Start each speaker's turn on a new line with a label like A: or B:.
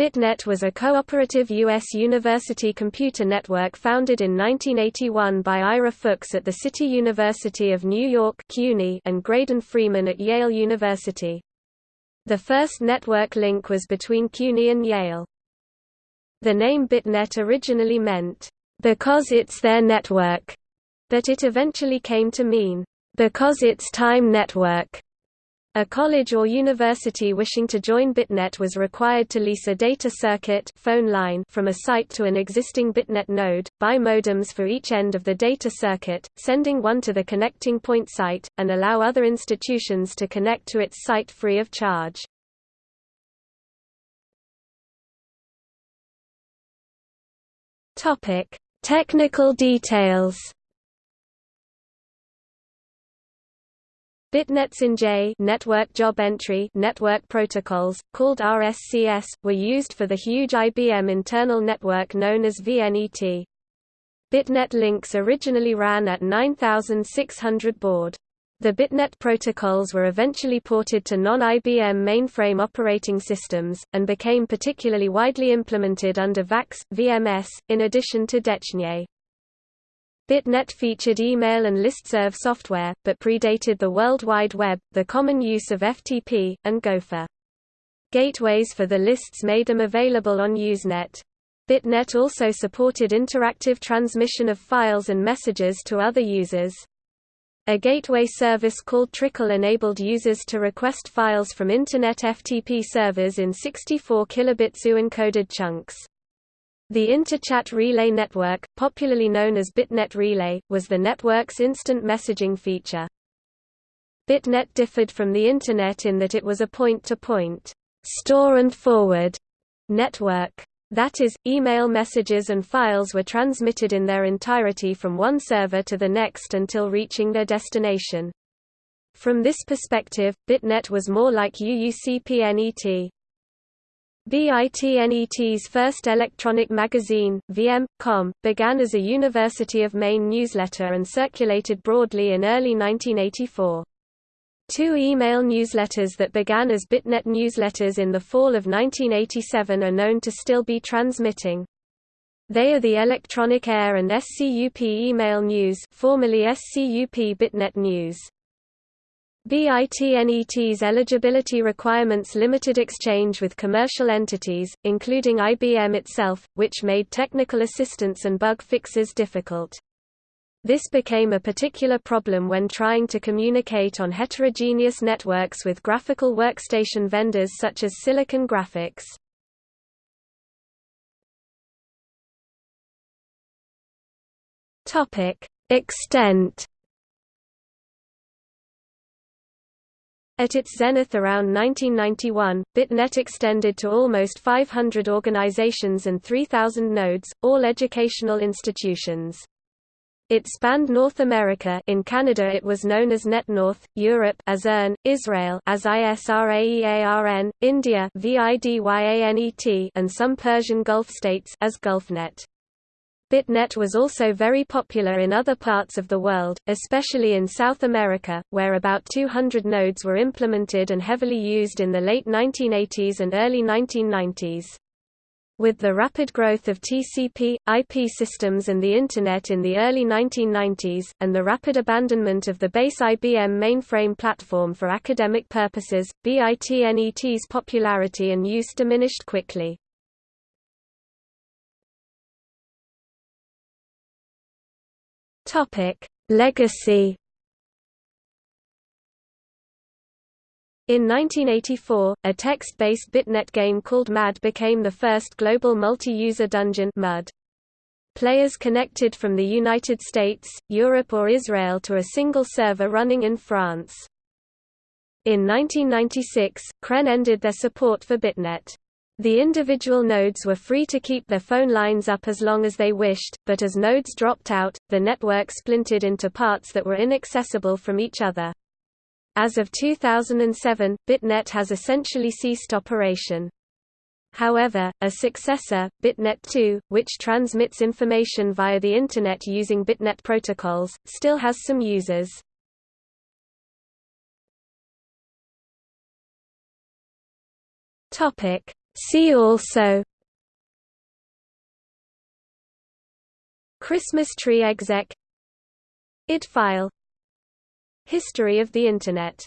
A: BitNet was a cooperative U.S. university computer network founded in 1981 by Ira Fuchs at the City University of New York and Graydon Freeman at Yale University. The first network link was between CUNY and Yale. The name BitNet originally meant, "...because it's there network", but it eventually came to mean, "...because it's time network". A college or university wishing to join BitNet was required to lease a data circuit phone line from a site to an existing BitNet node, buy modems for each end of the data circuit, sending one to the connecting point site, and allow other institutions to connect to its site free of charge. Technical details Bitnets NJE network job entry network protocols, called RSCS, were used for the huge IBM internal network known as VNET. Bitnet links originally ran at 9600 baud. The Bitnet protocols were eventually ported to non-IBM mainframe operating systems, and became particularly widely implemented under VAX, VMS, in addition to DECnet. BitNet featured email and listserv software, but predated the World Wide Web, the common use of FTP, and Gopher. Gateways for the lists made them available on Usenet. BitNet also supported interactive transmission of files and messages to other users. A gateway service called Trickle enabled users to request files from Internet FTP servers in 64 kilobit UUencoded chunks. The Interchat Relay Network, popularly known as BitNet Relay, was the network's instant messaging feature. BitNet differed from the Internet in that it was a point-to-point -point, store and forward network. That is, email messages and files were transmitted in their entirety from one server to the next until reaching their destination. From this perspective, BitNet was more like UUCPNET. BITNET's first electronic magazine, VM.com, began as a University of Maine newsletter and circulated broadly in early 1984. Two email newsletters that began as BitNet newsletters in the fall of 1987 are known to still be transmitting. They are the Electronic Air and SCUP Email News formerly SCUP BitNet News. BITNET's eligibility requirements limited exchange with commercial entities, including IBM itself, which made technical assistance and bug fixes difficult. This became a particular problem when trying to communicate on heterogeneous networks with graphical workstation vendors such as Silicon Graphics. Extent At its zenith around 1991, BitNet extended to almost 500 organizations and 3,000 nodes, all educational institutions. It spanned North America in Canada it was known as NetNorth, Europe as EARN, Israel as ISRAEARN, India VIDYANET and some Persian Gulf states as GulfNet. BitNet was also very popular in other parts of the world, especially in South America, where about 200 nodes were implemented and heavily used in the late 1980s and early 1990s. With the rapid growth of TCP, IP systems and the Internet in the early 1990s, and the rapid abandonment of the base IBM mainframe platform for academic purposes, BITNET's popularity and use diminished quickly. Topic: Legacy. In 1984, a text-based BitNet game called MAD became the first global multi-user dungeon MUD. Players connected from the United States, Europe or Israel to a single server running in France. In 1996, CREN ended their support for BitNet. The individual nodes were free to keep their phone lines up as long as they wished, but as nodes dropped out, the network splintered into parts that were inaccessible from each other. As of 2007, BitNet has essentially ceased operation. However, a successor, BitNet 2, which transmits information via the Internet using BitNet protocols, still has some users. Topic: See also Christmas tree exec IT file History of the Internet